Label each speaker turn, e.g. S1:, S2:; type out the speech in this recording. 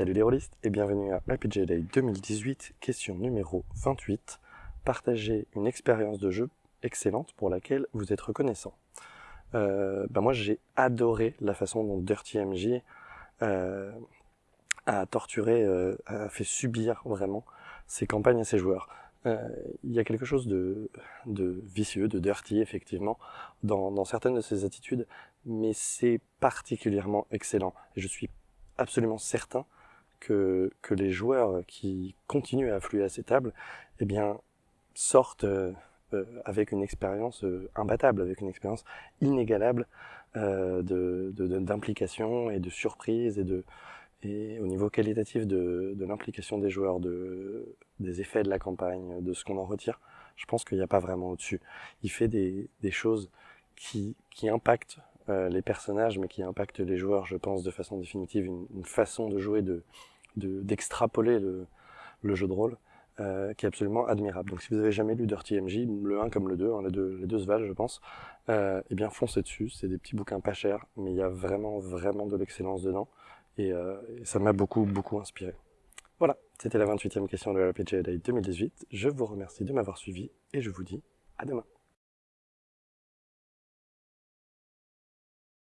S1: Salut les rôlistes et bienvenue à RPG Day 2018, question numéro 28. Partagez une expérience de jeu excellente pour laquelle vous êtes reconnaissant. Euh, bah moi j'ai adoré la façon dont Dirty MJ euh, a torturé, euh, a fait subir vraiment ses campagnes à ses joueurs. Il y a quelque chose de, de, vicieux, de dirty effectivement, dans, dans certaines de ses attitudes, mais c'est particulièrement excellent. Je suis absolument certain que, que les joueurs qui continuent à affluer à ces tables, eh bien, sortent euh, euh avec une expérience euh, imbattable, avec une expérience inégalable euh, d'implication de, de, et de surprise et, de, et au niveau qualitatif de, de l'implication des joueurs, de, des effets de la campagne, de ce qu'on en retire, je pense qu'il n'y a pas vraiment au-dessus. Il fait des, des choses qui, qui impactent euh, les personnages, mais qui impactent les joueurs, je pense, de façon définitive, une, une façon de jouer, de d'extrapoler le, le, jeu de rôle, euh, qui est absolument admirable. Donc si vous avez jamais lu Dirty MJ, le 1 comme le 2, hein, les, deux les deux se valent, je pense, euh, eh bien foncez dessus, c'est des petits bouquins pas chers, mais il y a vraiment, vraiment de l'excellence dedans, et, euh, ça m'a beaucoup, beaucoup inspiré. Voilà, c'était la 28e question de la RPG Day 2018, je vous remercie de m'avoir suivi, et je vous dis à demain.